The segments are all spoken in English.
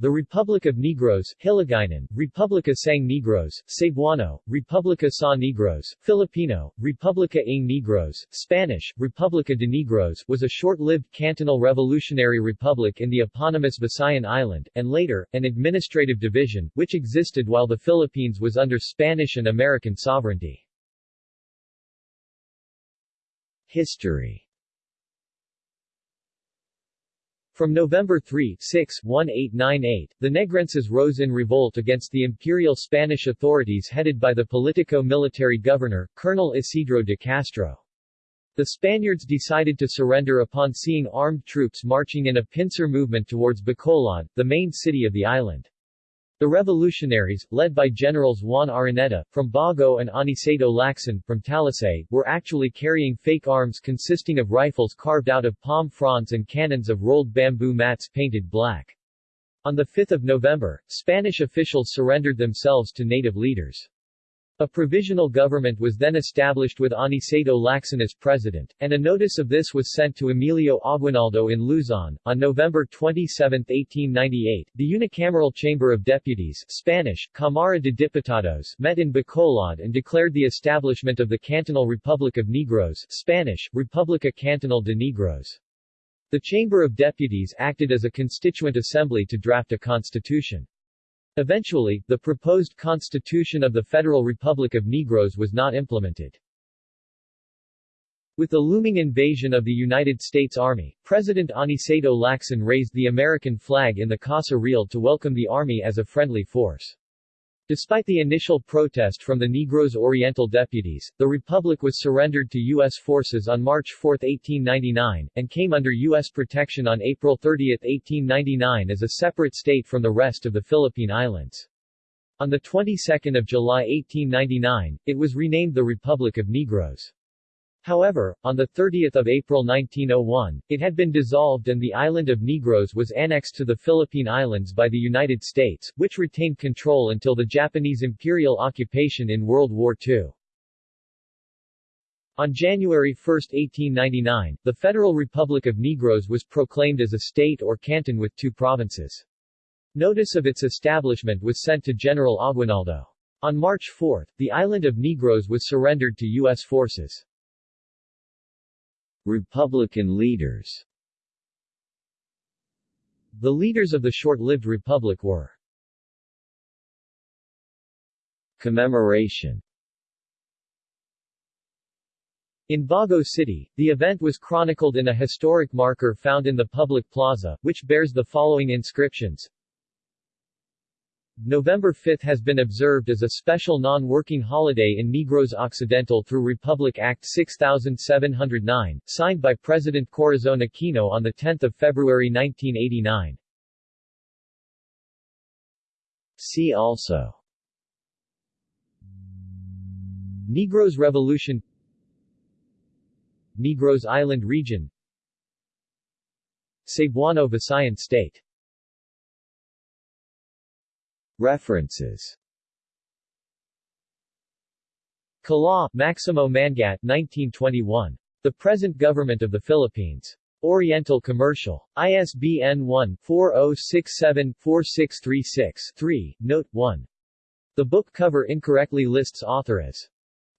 The Republic of Negros, Hiligaynon, Republica Sang Negros, Cebuano, Republica Sa Negros, Filipino, Republica ng Negros, Spanish, Republica de Negros was a short-lived cantonal revolutionary republic in the eponymous Visayan Island, and later, an administrative division, which existed while the Philippines was under Spanish and American sovereignty. History From November 3, 6, 1898, the Negrenses rose in revolt against the imperial Spanish authorities headed by the politico-military governor, Colonel Isidro de Castro. The Spaniards decided to surrender upon seeing armed troops marching in a pincer movement towards Bacolod, the main city of the island. The revolutionaries, led by Generals Juan Araneta, from Bago and Aniceto Lacson, from Talisay, were actually carrying fake arms consisting of rifles carved out of palm fronds and cannons of rolled bamboo mats painted black. On 5 November, Spanish officials surrendered themselves to native leaders. A provisional government was then established with Aniceto Lacson as president, and a notice of this was sent to Emilio Aguinaldo in Luzon. On November 27, 1898, the unicameral Chamber of Deputies Spanish, Cámara de Diputados met in Bacolod and declared the establishment of the Cantonal Republic of Negros Spanish, República Cantonal de Negros. The Chamber of Deputies acted as a constituent assembly to draft a constitution. Eventually, the proposed constitution of the Federal Republic of Negros was not implemented. With the looming invasion of the United States Army, President Aniceto Lacson raised the American flag in the Casa Real to welcome the Army as a friendly force. Despite the initial protest from the Negros Oriental deputies, the Republic was surrendered to U.S. forces on March 4, 1899, and came under U.S. protection on April 30, 1899 as a separate state from the rest of the Philippine Islands. On the 22nd of July 1899, it was renamed the Republic of Negros. However, on 30 April 1901, it had been dissolved and the island of Negros was annexed to the Philippine Islands by the United States, which retained control until the Japanese imperial occupation in World War II. On January 1, 1899, the Federal Republic of Negros was proclaimed as a state or canton with two provinces. Notice of its establishment was sent to General Aguinaldo. On March 4, the island of Negros was surrendered to U.S. forces. Republican leaders. The leaders of the short-lived republic were Commemoration. In Bago City, the event was chronicled in a historic marker found in the public plaza, which bears the following inscriptions November 5 has been observed as a special non-working holiday in Negros Occidental through Republic Act 6709, signed by President Corazon Aquino on 10 February 1989. See also. Negros Revolution. Negros Island Region. Cebuano Visayan State References Kalaw, Maximo Mangat 1921. The Present Government of the Philippines. Oriental Commercial. ISBN 1-4067-4636-3, Note 1. The book cover incorrectly lists author as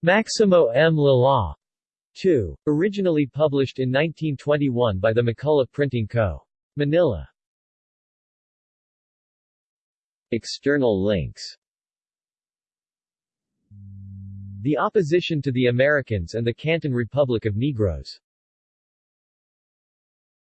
Maximo M. Lala. 2. Originally published in 1921 by the McCullough Printing Co. Manila. External links. The opposition to the Americans and the Canton Republic of Negros